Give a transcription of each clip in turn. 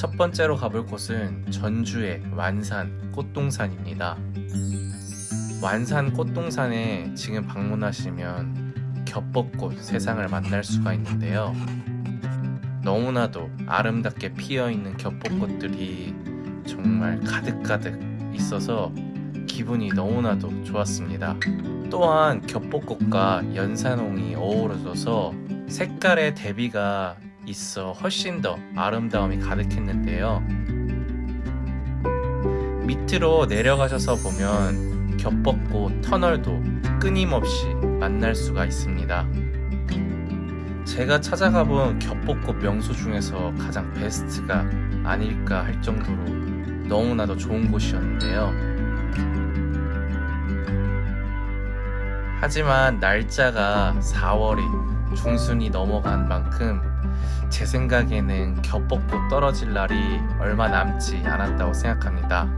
첫 번째로 가볼 곳은 전주의 완산 꽃동산입니다. 완산 꽃동산에 지금 방문하시면 겹벚꽃 세상을 만날 수가 있는데요. 너무나도 아름답게 피어있는 겹벚꽃들이 정말 가득가득 있어서 기분이 너무나도 좋았습니다. 또한 겹벚꽃과 연산홍이 어우러져서 색깔의 대비가 있어 훨씬 더 아름다움이 가득했는데요. 밑으로 내려가셔서 보면 겹벚꽃 터널도 끊임없이 만날 수가 있습니다. 제가 찾아가 본 겹벚꽃 명소 중에서 가장 베스트가 아닐까 할 정도로 너무나도 좋은 곳이었는데요. 하지만 날짜가 4월이 중순이 넘어간 만큼 제 생각에는 겹벗고 떨어질 날이 얼마 남지 않았다고 생각합니다.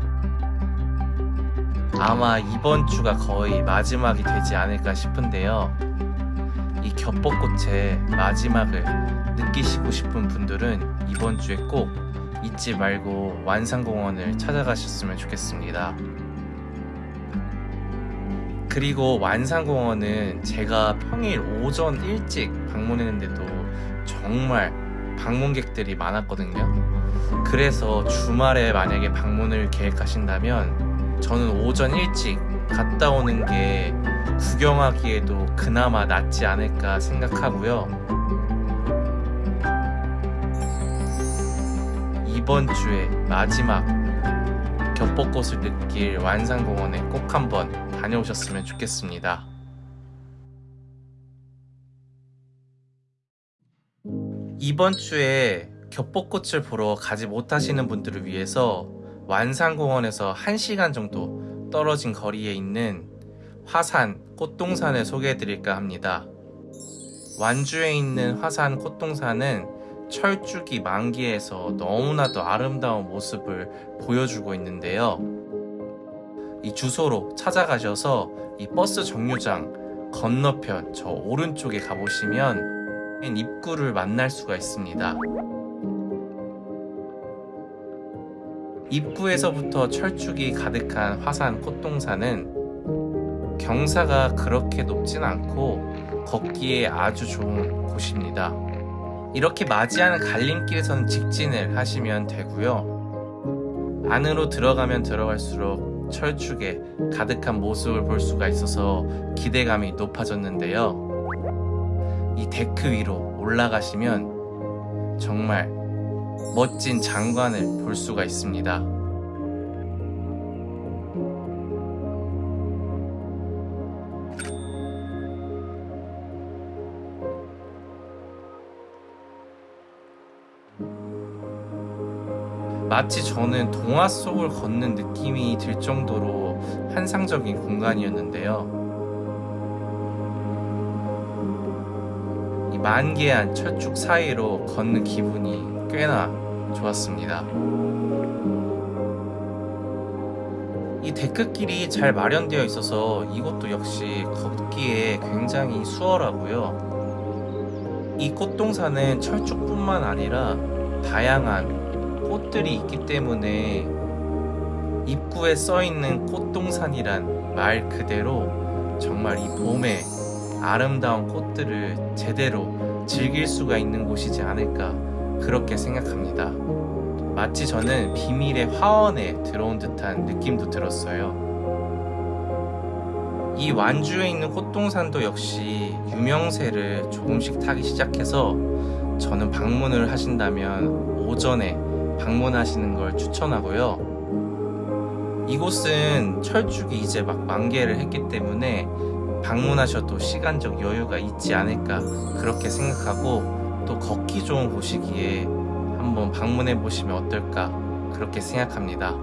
아마 이번 주가 거의 마지막이 되지 않을까 싶은데요. 이 겹벚꽃의 마지막을 느끼시고 싶은 분들은 이번 주에 꼭 잊지 말고 완산공원을 찾아가셨으면 좋겠습니다. 그리고 완산공원은 제가 평일 오전 일찍 방문했는데도 정말 방문객들이 많았거든요. 그래서 주말에 만약에 방문을 계획하신다면 저는 오전 일찍 갔다 오는 게 구경하기에도 그나마 낫지 않을까 생각하고요. 이번 주에 마지막 겹벚꽃을 느낄 완산공원에 꼭 한번 다녀오셨으면 좋겠습니다. 이번 주에 겹벚꽃을 보러 가지 못하시는 분들을 위해서 완산공원에서 1시간 정도 떨어진 거리에 있는 화산 꽃동산을 소개해 드릴까 합니다. 완주에 있는 화산 꽃동산은 철쭉이 만기에서 너무나도 아름다운 모습을 보여주고 있는데요. 이 주소로 찾아가셔서 이 버스 정류장 건너편 저 오른쪽에 가보시면 입구를 만날 수가 있습니다. 입구에서부터 철쭉이 가득한 화산 꽃동산은 경사가 그렇게 높진 않고 걷기에 아주 좋은 곳입니다. 이렇게 맞이하는 갈림길에서는 직진을 하시면 되고요. 안으로 들어가면 들어갈수록 철쭉에 가득한 모습을 볼 수가 있어서 기대감이 높아졌는데요. 이 데크 위로 올라가시면 정말 멋진 장관을 볼 수가 있습니다. 마치 저는 동화 속을 걷는 느낌이 들 정도로 환상적인 공간이었는데요. 만개한 철쭉 사이로 걷는 기분이 꽤나 좋았습니다. 이 데크길이 잘 마련되어 있어서 이것도 역시 걷기에 굉장히 수월하고요. 이 꽃동산은 철쭉뿐만 아니라 다양한 꽃들이 있기 때문에 입구에 써있는 꽃동산이란 말 그대로 정말 이 봄에 아름다운 꽃들을 제대로 즐길 수가 있는 곳이지 않을까 그렇게 생각합니다. 마치 저는 비밀의 화원에 들어온 듯한 느낌도 들었어요. 이 완주에 있는 꽃동산도 역시 유명세를 조금씩 타기 시작해서 저는 방문을 하신다면 오전에 방문하시는 걸 추천하고요. 이곳은 철쭉이 이제 막 만개를 했기 때문에 방문하셔도 시간적 여유가 있지 않을까 그렇게 생각하고 또 걷기 좋은 곳이기에 한번 방문해 보시면 어떨까 그렇게 생각합니다.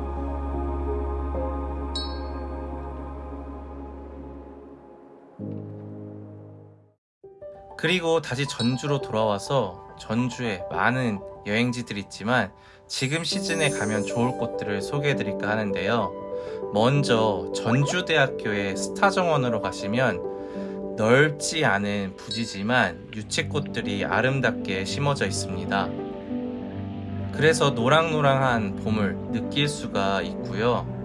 그리고 다시 전주로 돌아와서 전주에 많은 여행지들이 있지만 지금 시즌에 가면 좋을 곳들을 소개해 드릴까 하는데요. 먼저 전주대학교의 스타정원으로 가시면 넓지 않은 부지지만 유채꽃들이 아름답게 심어져 있습니다. 그래서 노랑노랑한 봄을 느낄 수가 있고요.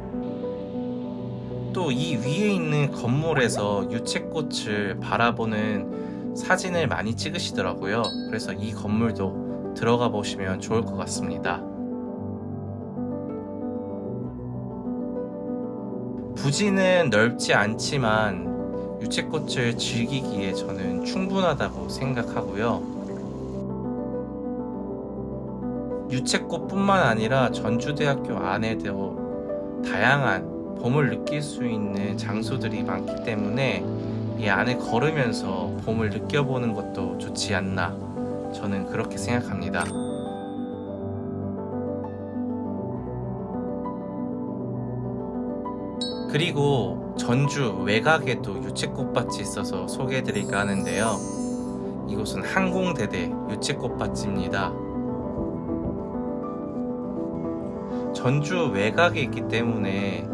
또 이 위에 있는 건물에서 유채꽃을 바라보는 사진을 많이 찍으시더라고요. 그래서 이 건물도 들어가 보시면 좋을 것 같습니다. 부지는 넓지 않지만 유채꽃을 즐기기에 저는 충분하다고 생각하고요. 유채꽃뿐만 아니라 전주대학교 안에도 다양한 봄을 느낄 수 있는 장소들이 많기 때문에 이 안에 걸으면서 봄을 느껴보는 것도 좋지 않나 저는 그렇게 생각합니다. 그리고 전주 외곽에도 유채꽃밭이 있어서 소개해드릴까 하는데요. 이곳은 항공대대 유채꽃밭입니다. 전주 외곽에 있기 때문에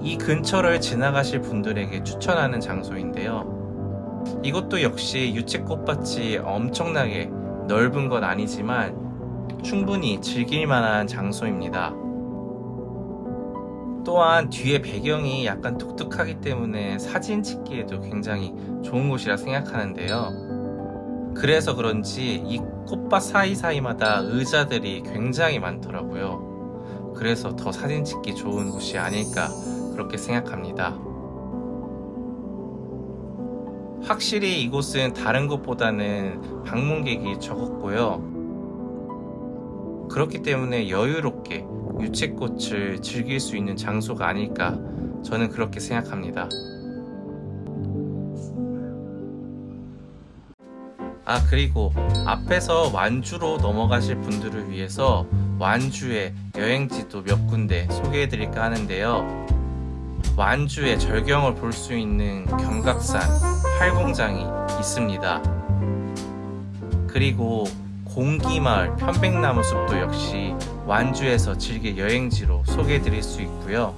이 근처를 지나가실 분들에게 추천하는 장소인데요. 이것도 역시 유채꽃밭이 엄청나게 넓은 건 아니지만 충분히 즐길 만한 장소입니다. 또한 뒤에 배경이 약간 독특하기 때문에 사진 찍기에도 굉장히 좋은 곳이라 생각하는데요. 그래서 그런지 이 꽃밭 사이사이마다 의자들이 굉장히 많더라고요. 그래서 더 사진 찍기 좋은 곳이 아닐까 그렇게 생각합니다. 확실히 이곳은 다른 곳보다는 방문객이 적었고요. 그렇기 때문에 여유롭게 유채꽃을 즐길 수 있는 장소가 아닐까 저는 그렇게 생각합니다. 아 그리고 앞에서 완주로 넘어가실 분들을 위해서 완주의 여행지도 몇 군데 소개해 드릴까 하는데요. 완주의 절경을 볼 수 있는 경각산 활공장이 있습니다. 그리고 공기마을 편백나무 숲도 역시 완주에서 즐길 여행지로 소개해 드릴 수 있고요.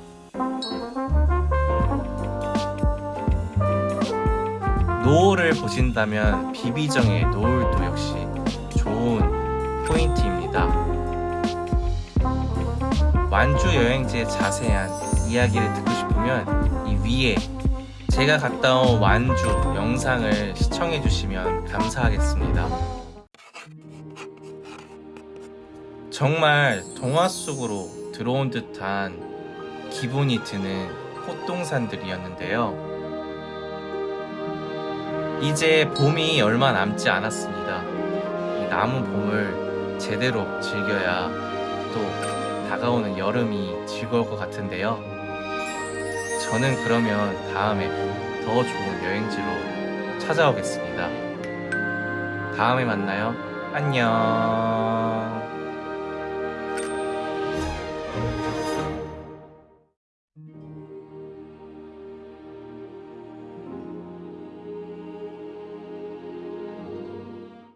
노을을 보신다면 비비정의 노을도 역시 좋은 포인트입니다. 완주 여행지의 자세한 이야기를 듣고 싶으면 이 위에 제가 갔다 온 완주 영상을 시청해 주시면 감사하겠습니다. 정말 동화 속으로 들어온 듯한 기분이 드는 꽃동산들이었는데요. 이제 봄이 얼마 남지 않았습니다. 이 남은 봄을 제대로 즐겨야 또 다가오는 여름이 즐거울 것 같은데요. 저는 그러면 다음에 더 좋은 여행지로 찾아오겠습니다. 다음에 만나요. 안녕.